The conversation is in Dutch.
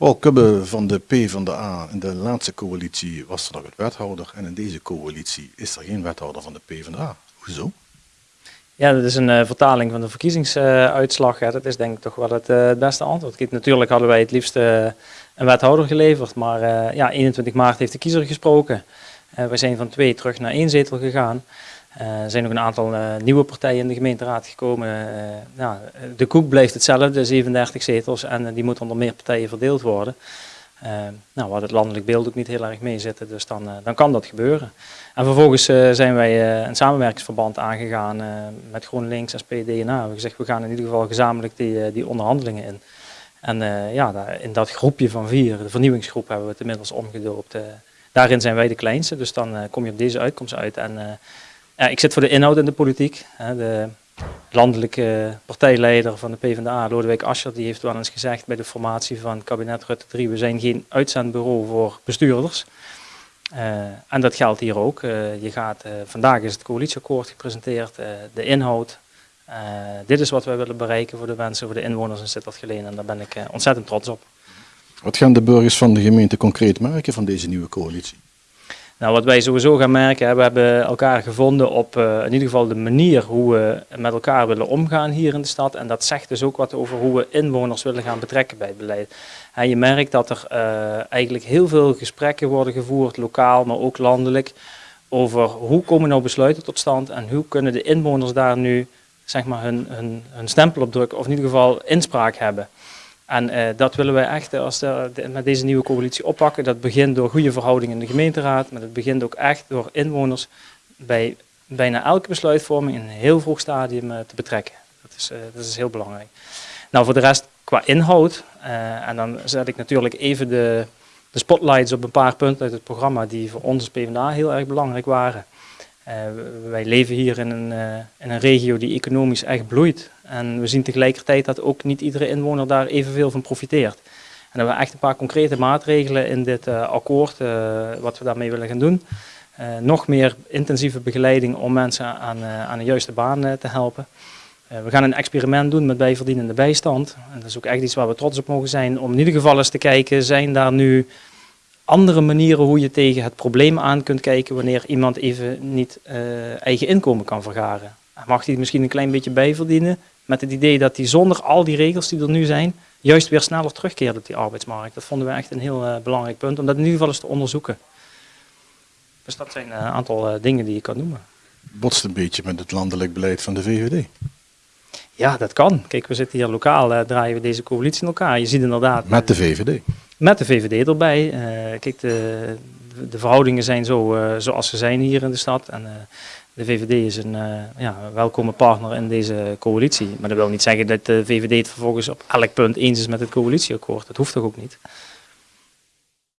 Paul Kubbe van de PvdA, in de laatste coalitie was er nog een wethouder en in deze coalitie is er geen wethouder van de PvdA. Hoezo? Ja, dat is een uh, vertaling van de verkiezingsuitslag. dat is denk ik toch wel het uh, beste antwoord. Natuurlijk hadden wij het liefst uh, een wethouder geleverd, maar ja, 21 maart heeft de kiezer gesproken. we zijn van twee terug naar één zetel gegaan. Er zijn nog een aantal nieuwe partijen in de gemeenteraad gekomen. Nou, de koek blijft hetzelfde, 37 zetels, en die moet onder meer partijen verdeeld worden. nou, waar het landelijk beeld ook niet heel erg mee zitten, dus dan, dan kan dat gebeuren. En vervolgens uh, zijn wij uh, een samenwerkingsverband aangegaan uh, met GroenLinks, SP, DNA. We hebben gezegd, we gaan in ieder geval gezamenlijk die, die onderhandelingen in. En ja, in dat groepje van vier, de vernieuwingsgroep, hebben we het inmiddels omgedoopt. daarin zijn wij de kleinste, dus dan kom je op deze uitkomst uit. En ja, ik zit voor de inhoud in de politiek. de landelijke partijleider van de PvdA, Lodewijk Asscher, die heeft wel eens gezegd bij de formatie van kabinet Rutte 3, we zijn geen uitzendbureau voor bestuurders. Uh, en dat geldt hier ook. Uh, je gaat, uh, vandaag is het coalitieakkoord gepresenteerd, de inhoud. dit is wat wij willen bereiken voor de mensen, voor de inwoners in Sittard-Geleen en daar ben ik ontzettend trots op. Wat gaan de burgers van de gemeente concreet merken van deze nieuwe coalitie? Nou, wat wij sowieso gaan merken, we hebben elkaar gevonden op uh, in ieder geval de manier hoe we met elkaar willen omgaan hier in de stad. En dat zegt dus ook wat over hoe we inwoners willen gaan betrekken bij het beleid. En je merkt dat er uh, eigenlijk heel veel gesprekken worden gevoerd, lokaal, maar ook landelijk, over hoe komen nou besluiten tot stand en hoe kunnen de inwoners daar nu zeg maar, hun, hun, hun stempel op drukken of in ieder geval inspraak hebben. En uh, dat willen wij echt als de, met deze nieuwe coalitie oppakken. Dat begint door goede verhoudingen in de gemeenteraad, maar het begint ook echt door inwoners bij bijna elke besluitvorming in een heel vroeg stadium uh, te betrekken. Dat is, dat is heel belangrijk. Nou, voor de rest qua inhoud, en dan zet ik natuurlijk even de, de spotlights op een paar punten uit het programma die voor ons als PvdA heel erg belangrijk waren. wij leven hier in een, in een regio die economisch echt bloeit. En we zien tegelijkertijd dat ook niet iedere inwoner daar evenveel van profiteert. En dan hebben we echt een paar concrete maatregelen in dit uh, akkoord, uh, wat we daarmee willen gaan doen. Uh, nog meer intensieve begeleiding om mensen aan, aan de juiste baan te helpen. we gaan een experiment doen met bijverdienende bijstand. En dat is ook echt iets waar we trots op mogen zijn, om in ieder geval eens te kijken, zijn daar nu andere manieren hoe je tegen het probleem aan kunt kijken wanneer iemand even niet eigen inkomen kan vergaren. Mag hij misschien een klein beetje bijverdienen, met het idee dat hij zonder al die regels die er nu zijn, juist weer sneller terugkeert op die arbeidsmarkt. Dat vonden we echt een heel uh, belangrijk punt, om dat in ieder geval eens te onderzoeken. Dus dat zijn een aantal uh, dingen die je kan noemen. Botst een beetje met het landelijk beleid van de VVD. Ja, dat kan. Kijk, we zitten hier lokaal, draaien we deze coalitie in elkaar. Je ziet inderdaad... Met de VVD? Met de VVD erbij. kijk, de, de verhoudingen zijn zo zoals ze zijn hier in de stad. En de VVD is een uh, ja, welkome partner in deze coalitie. Maar dat wil niet zeggen dat de VVD het vervolgens op elk punt eens is met het coalitieakkoord. Dat hoeft toch ook niet.